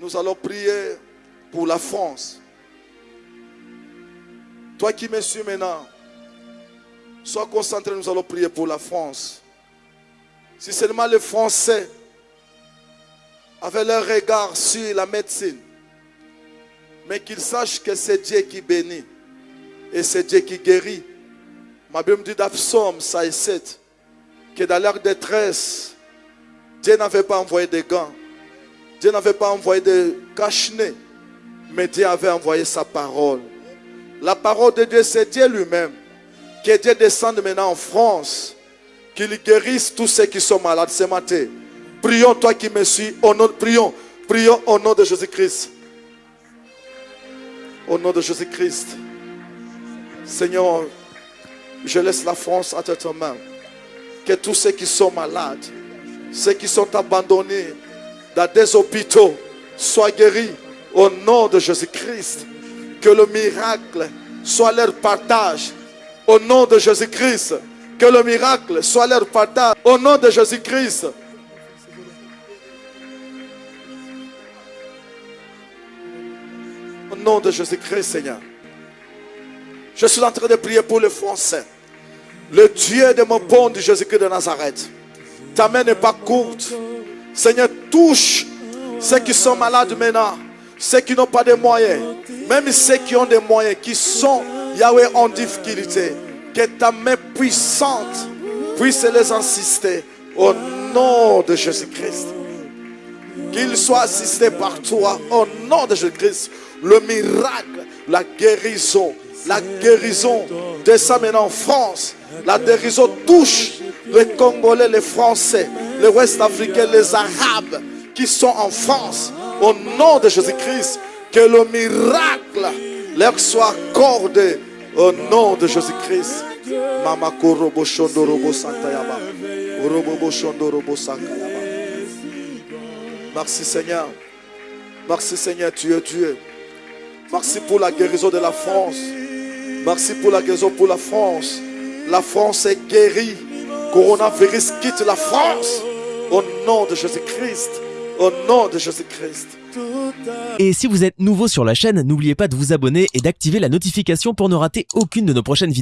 Nous allons prier pour la France. Toi qui me suis maintenant, sois concentré, nous allons prier pour la France. Si seulement les Français avaient leur regard sur la médecine, mais qu'ils sachent que c'est Dieu qui bénit et c'est Dieu qui guérit. Ma Bible dit dans Psaume 7 que dans leur détresse, Dieu n'avait pas envoyé des gants, Dieu n'avait pas envoyé des cache mais Dieu avait envoyé sa parole. La parole de Dieu, c'est Dieu lui-même. Que Dieu descende maintenant en France, qu'il guérisse tous ceux qui sont malades ce matin. Prions, toi qui me suis, au nom, prions, prions au nom de Jésus-Christ. Au nom de Jésus-Christ. Seigneur, je laisse la France à tes mains. Que tous ceux qui sont malades, ceux qui sont abandonnés des hôpitaux, soient guéris au nom de Jésus-Christ. Que le miracle soit leur partage au nom de Jésus-Christ. Que le miracle soit leur partage au nom de Jésus-Christ. Au nom de Jésus-Christ, Seigneur. Je suis en train de prier pour les Français. Le Dieu de mon bon Jésus-Christ de Nazareth. Ta main n'est pas courte. Seigneur, touche ceux qui sont malades maintenant. Ceux qui n'ont pas de moyens. Même ceux qui ont des moyens, qui sont, Yahweh, en difficulté. Que ta main puissante puisse les insister. Au nom de Jésus-Christ. Qu'ils soient assistés par toi. Au nom de Jésus-Christ. Le miracle, la guérison la guérison descend maintenant en France. La guérison touche les Congolais, les Français, les Ouest-Africains, les Arabes qui sont en France. Au nom de Jésus-Christ, que le miracle leur soit accordé. Au nom de Jésus-Christ. Merci Seigneur. Merci Seigneur, tu es Dieu. Merci pour la guérison de la France. Merci pour la guérison pour la France. La France est guérie. Coronavirus quitte la France. Au nom de Jésus-Christ. Au nom de Jésus-Christ. Et si vous êtes nouveau sur la chaîne, n'oubliez pas de vous abonner et d'activer la notification pour ne rater aucune de nos prochaines vidéos.